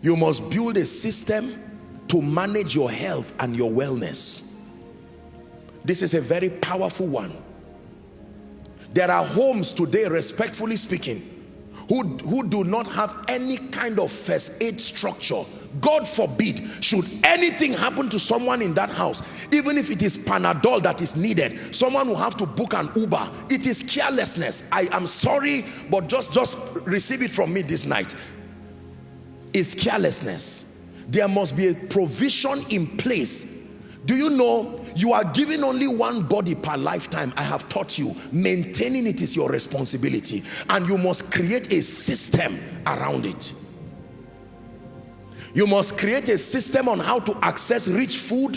You must build a system to manage your health and your wellness. This is a very powerful one. There are homes today, respectfully speaking, who, who do not have any kind of first aid structure. God forbid, should anything happen to someone in that house, even if it is Panadol that is needed, someone will have to book an Uber. It is carelessness. I am sorry, but just, just receive it from me this night. It's carelessness. There must be a provision in place. Do you know you are given only one body per lifetime. I have taught you. Maintaining it is your responsibility. And you must create a system around it. You must create a system on how to access rich food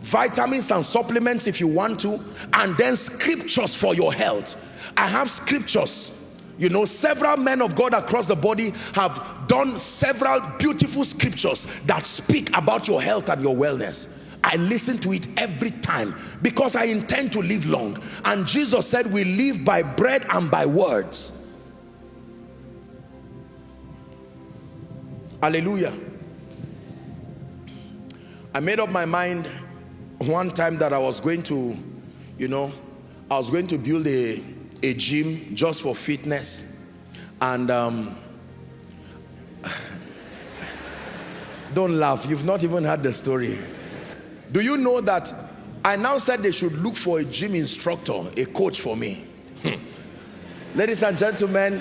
vitamins and supplements if you want to and then scriptures for your health. I have scriptures you know several men of god across the body have done several beautiful scriptures that speak about your health and your wellness I listen to it every time because I intend to live long. And Jesus said we live by bread and by words. Hallelujah. I made up my mind one time that I was going to, you know, I was going to build a, a gym just for fitness. And um, don't laugh, you've not even heard the story. Do you know that I now said they should look for a gym instructor, a coach for me. Hmm. Ladies and gentlemen,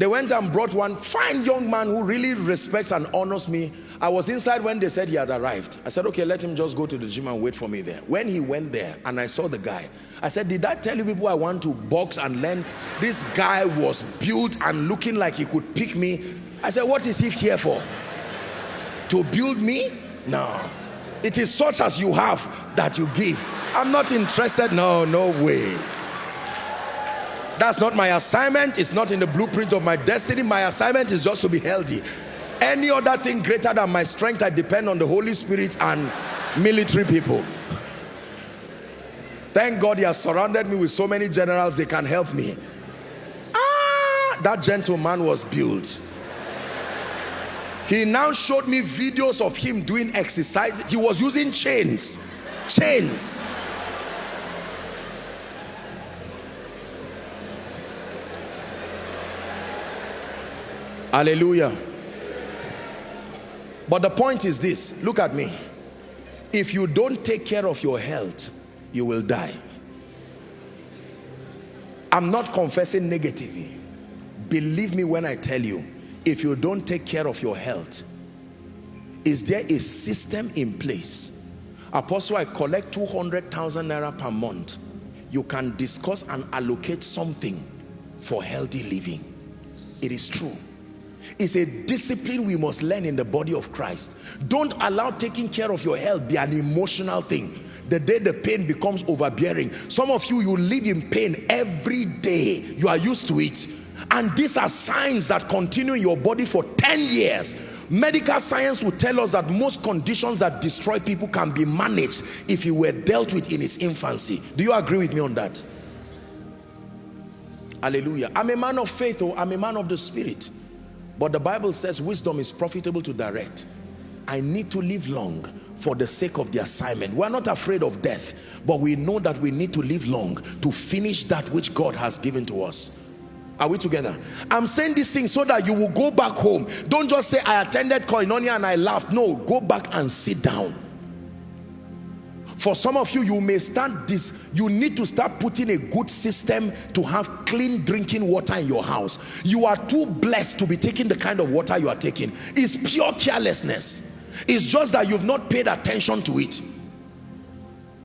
they went and brought one fine young man who really respects and honors me. I was inside when they said he had arrived. I said, okay, let him just go to the gym and wait for me there. When he went there and I saw the guy, I said, did I tell you people I want to box and learn? This guy was built and looking like he could pick me. I said, what is he here for? To build me? No. It is such as you have that you give. I'm not interested. No, no way. That's not my assignment. It's not in the blueprint of my destiny. My assignment is just to be healthy. Any other thing greater than my strength, I depend on the Holy Spirit and military people. Thank God he has surrounded me with so many generals, they can help me. Ah, that gentleman was built. He now showed me videos of him doing exercise. He was using chains. Chains. Hallelujah. But the point is this, look at me. If you don't take care of your health, you will die. I'm not confessing negatively. Believe me when I tell you, if you don't take care of your health is there a system in place apostle i collect 200,000 naira per month you can discuss and allocate something for healthy living it is true it's a discipline we must learn in the body of Christ. Don't allow taking care of your health be an emotional thing. The day the pain becomes overbearing some of you you live in pain every day. You are used to it. And these are signs that continue in your body for 10 years. Medical science will tell us that most conditions that destroy people can be managed if you were dealt with in its infancy. Do you agree with me on that? Hallelujah. I'm a man of faith or oh, i'm a man of the spirit but the bible says wisdom is profitable to direct i need to live long for the sake of the assignment we're not afraid of death but we know that we need to live long to finish that which god has given to us are we together? I'm saying these things so that you will go back home. Don't just say, I attended Koinonia and I laughed. No, go back and sit down. For some of you, you may start this, you need to start putting a good system to have clean drinking water in your house. You are too blessed to be taking the kind of water you are taking. It's pure carelessness. It's just that you've not paid attention to it.